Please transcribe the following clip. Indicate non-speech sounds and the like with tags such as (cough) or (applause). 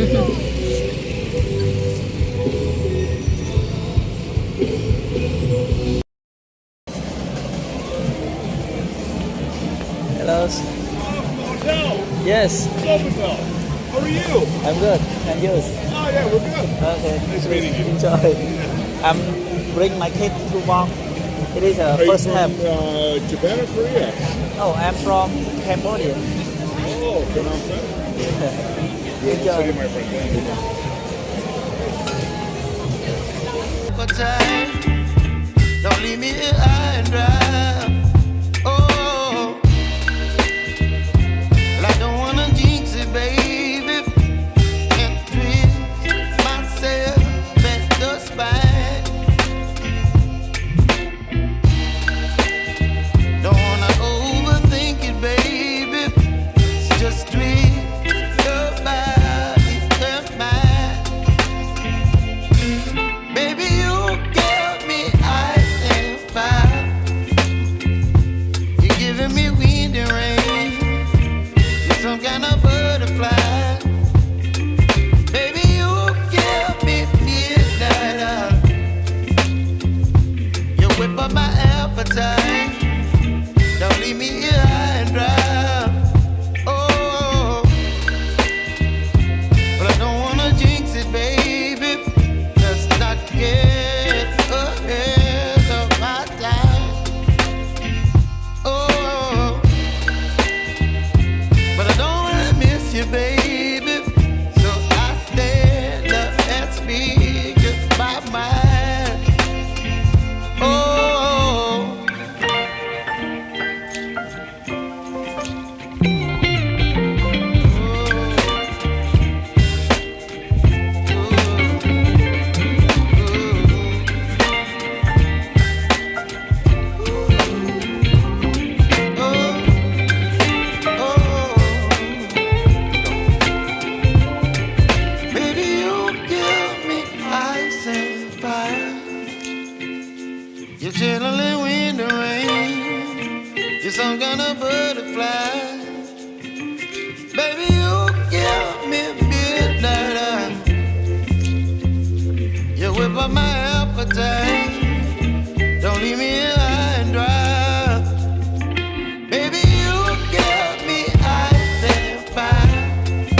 Hello. Hotel. Yes. Sofitel. How are you? I'm good. And yours? Oh yeah, we're good. Okay. Nice meeting you. Enjoy. I'm bring my kid to walk. It is a are first you from, step. Uh, Japan or Korea? Oh, I'm from Cambodia. Oh, Phnom Penh. (laughs) You. time. Don't leave me here of You're some kind of butterfly. Baby, you give me midnight. You whip up my appetite. Don't leave me